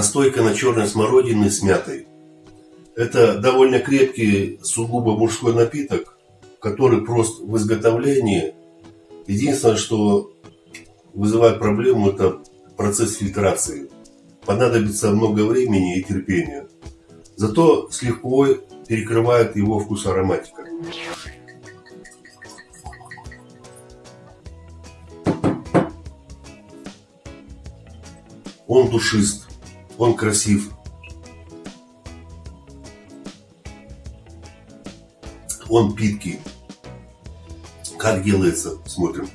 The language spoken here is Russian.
Настойка на черной смородине с мятой. Это довольно крепкий, сугубо мужской напиток, который прост в изготовлении. Единственное, что вызывает проблему, это процесс фильтрации. Понадобится много времени и терпения. Зато с лихвой перекрывает его вкус ароматика. Он душист, он красив. Он питкий. Как делается, смотрим.